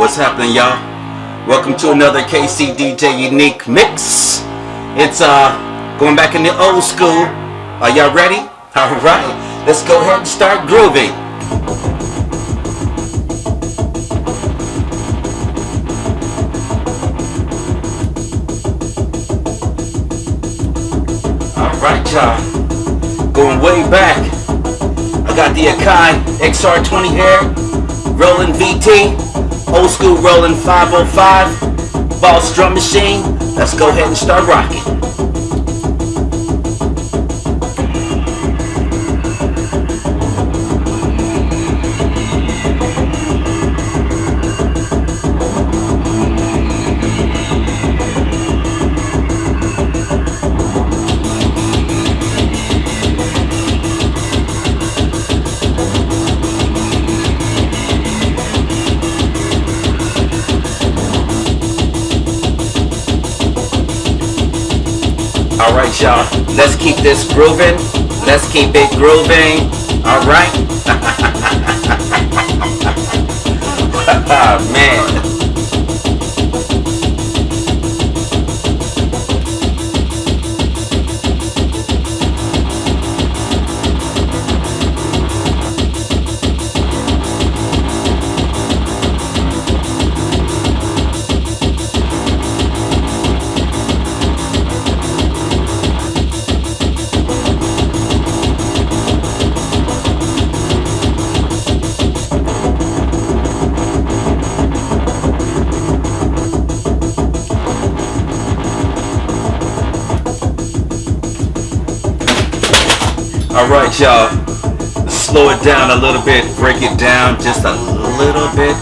What's happening, y'all? Welcome to another KC DJ Unique Mix. It's uh going back in the old school. Are y'all ready? All right. Let's go ahead and start grooving. All right, y'all. Going way back. I got the Akai XR20 here, Roland VT, old school Roland 505, Boss drum machine. Let's go ahead and start rocking. Y'all. Let's keep this grooving. Let's keep it grooving. All right. Man. All right, y'all. Slow it down a little bit. Break it down just a little bit.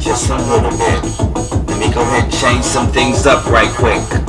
Just a little bit. Let me go ahead and change some things up right quick.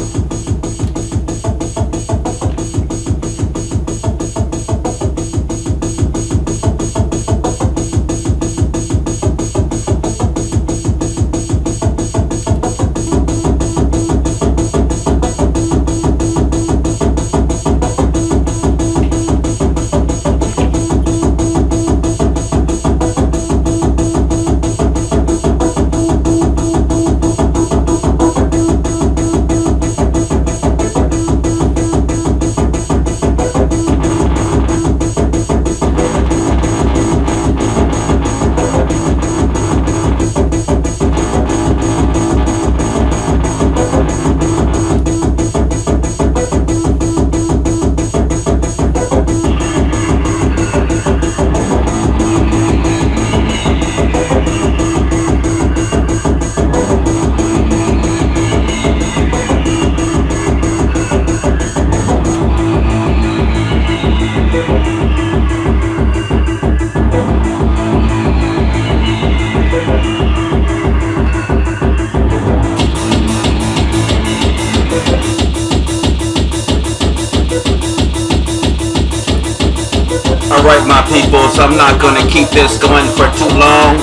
People, so I'm not gonna keep this going for too long.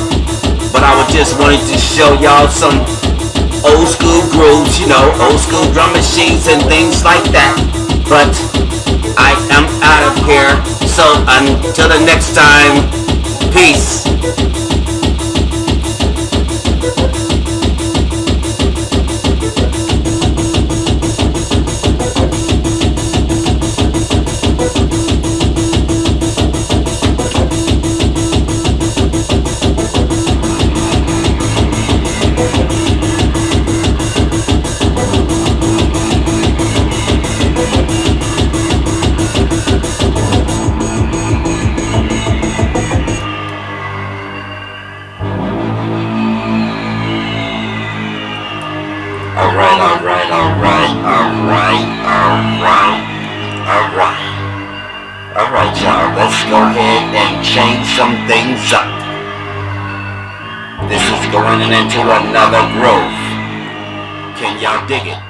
But I was just wanting to show y'all some old school grooves, you know, old school drum machines and things like that. But I am out of here. So until the next time, peace. Things up. This is going into another groove. Can y'all dig it?